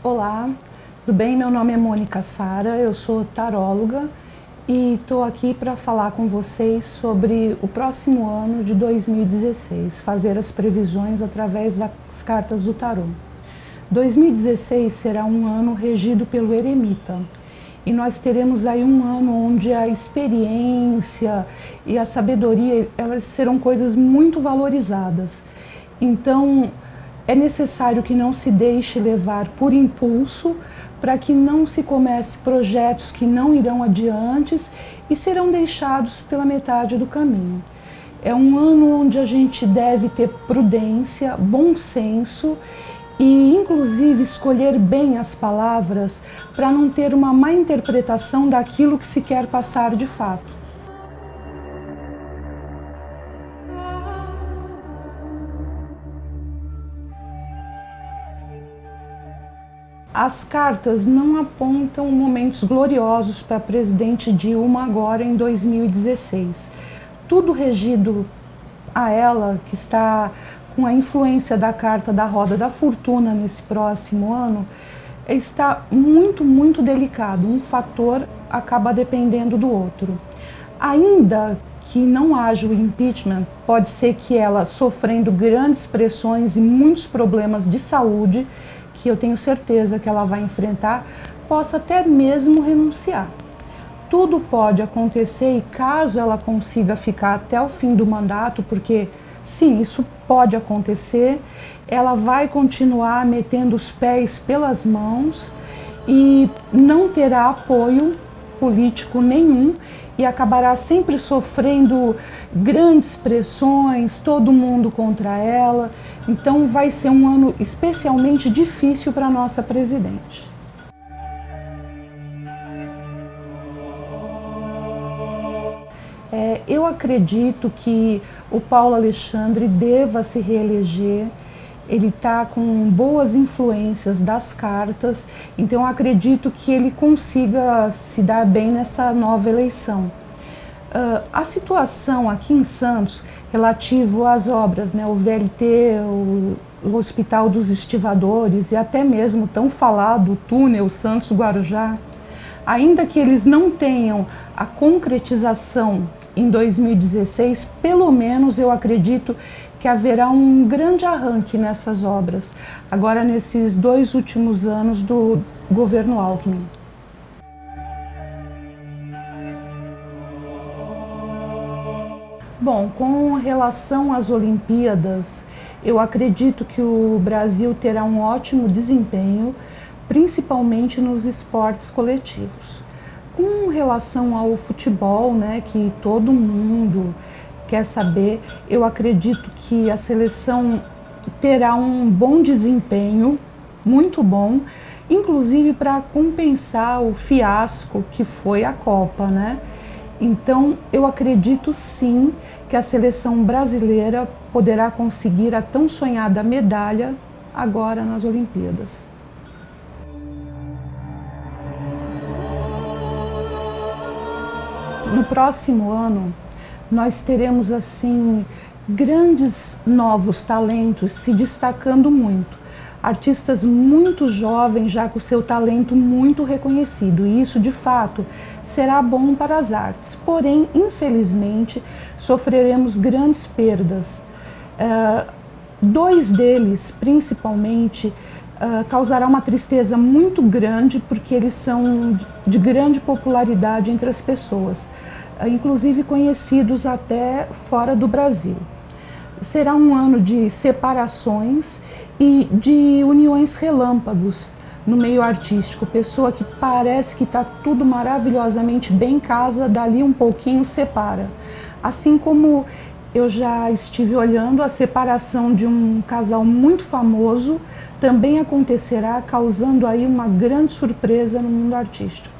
Olá, tudo bem? Meu nome é Mônica Sara, eu sou taróloga e estou aqui para falar com vocês sobre o próximo ano de 2016, fazer as previsões através das cartas do tarô. 2016 será um ano regido pelo eremita e nós teremos aí um ano onde a experiência e a sabedoria elas serão coisas muito valorizadas. Então, é necessário que não se deixe levar por impulso para que não se comece projetos que não irão adiante e serão deixados pela metade do caminho. É um ano onde a gente deve ter prudência, bom senso e inclusive escolher bem as palavras para não ter uma má interpretação daquilo que se quer passar de fato. As cartas não apontam momentos gloriosos para a presidente Dilma agora em 2016. Tudo regido a ela, que está com a influência da carta da roda da fortuna nesse próximo ano, está muito, muito delicado. Um fator acaba dependendo do outro. Ainda que não haja o impeachment, pode ser que ela, sofrendo grandes pressões e muitos problemas de saúde, que eu tenho certeza que ela vai enfrentar, possa até mesmo renunciar. Tudo pode acontecer e caso ela consiga ficar até o fim do mandato, porque sim, isso pode acontecer, ela vai continuar metendo os pés pelas mãos e não terá apoio político nenhum e acabará sempre sofrendo grandes pressões, todo mundo contra ela. Então vai ser um ano especialmente difícil para a nossa presidente. É, eu acredito que o Paulo Alexandre deva se reeleger ele está com boas influências das cartas, então acredito que ele consiga se dar bem nessa nova eleição. Uh, a situação aqui em Santos, relativo às obras, né, o VLT, o, o Hospital dos Estivadores e até mesmo tão falado o túnel Santos-Guarujá, ainda que eles não tenham a concretização em 2016, pelo menos eu acredito que haverá um grande arranque nessas obras, agora nesses dois últimos anos do governo Alckmin. Bom, com relação às Olimpíadas, eu acredito que o Brasil terá um ótimo desempenho, principalmente nos esportes coletivos. Com relação ao futebol, né, que todo mundo quer saber, eu acredito que a seleção terá um bom desempenho, muito bom, inclusive para compensar o fiasco que foi a Copa, né? Então, eu acredito sim que a seleção brasileira poderá conseguir a tão sonhada medalha agora nas Olimpíadas. No próximo ano, nós teremos assim grandes novos talentos se destacando muito. Artistas muito jovens, já com seu talento muito reconhecido, e isso de fato será bom para as artes. Porém, infelizmente, sofreremos grandes perdas. Uh, dois deles, principalmente, uh, causará uma tristeza muito grande porque eles são de grande popularidade entre as pessoas inclusive conhecidos até fora do Brasil. Será um ano de separações e de uniões relâmpagos no meio artístico. Pessoa que parece que está tudo maravilhosamente bem em casa, dali um pouquinho separa. Assim como eu já estive olhando a separação de um casal muito famoso, também acontecerá, causando aí uma grande surpresa no mundo artístico.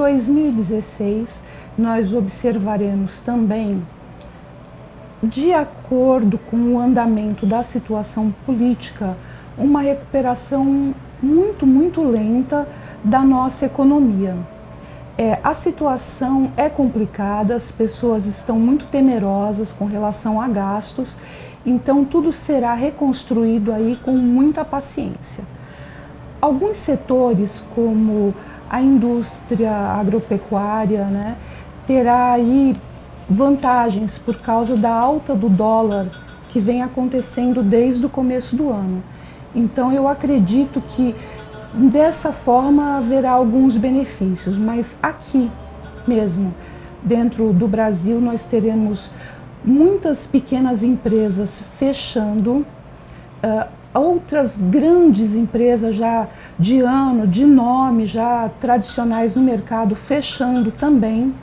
2016, nós observaremos também, de acordo com o andamento da situação política, uma recuperação muito, muito lenta da nossa economia. É, a situação é complicada, as pessoas estão muito temerosas com relação a gastos, então tudo será reconstruído aí com muita paciência. Alguns setores, como a indústria agropecuária, né, terá aí vantagens por causa da alta do dólar que vem acontecendo desde o começo do ano. Então eu acredito que dessa forma haverá alguns benefícios, mas aqui mesmo, dentro do Brasil, nós teremos muitas pequenas empresas fechando, uh, outras grandes empresas já de ano, de nome, já tradicionais no mercado, fechando também.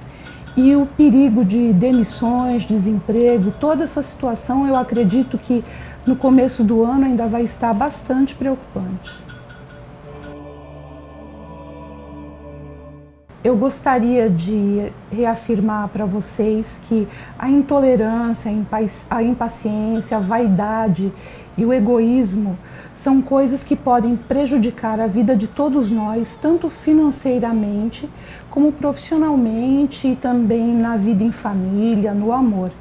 E o perigo de demissões, desemprego, toda essa situação eu acredito que no começo do ano ainda vai estar bastante preocupante. Eu gostaria de reafirmar para vocês que a intolerância, a impaciência, a vaidade e o egoísmo são coisas que podem prejudicar a vida de todos nós, tanto financeiramente como profissionalmente e também na vida em família, no amor.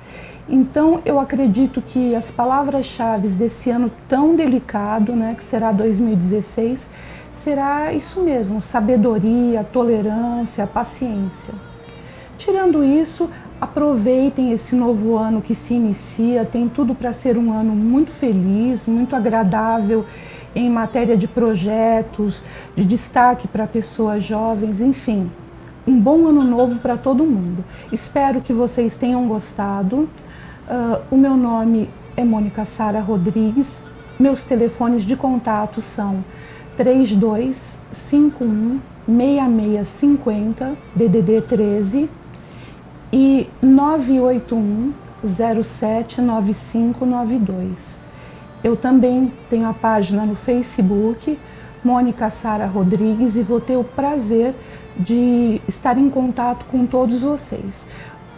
Então, eu acredito que as palavras-chave desse ano tão delicado, né, que será 2016, será isso mesmo, sabedoria, tolerância, paciência. Tirando isso, aproveitem esse novo ano que se inicia, tem tudo para ser um ano muito feliz, muito agradável em matéria de projetos, de destaque para pessoas jovens, enfim. Um bom ano novo para todo mundo. Espero que vocês tenham gostado. Uh, o meu nome é Mônica Sara Rodrigues. Meus telefones de contato são 3251 6650 DDD 13 e 981 079592. Eu também tenho a página no Facebook, Mônica Sara Rodrigues, e vou ter o prazer de estar em contato com todos vocês.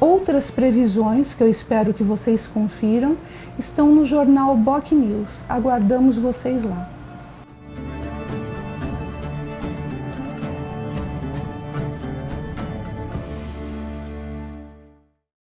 Outras previsões que eu espero que vocês confiram estão no jornal Boc News. Aguardamos vocês lá.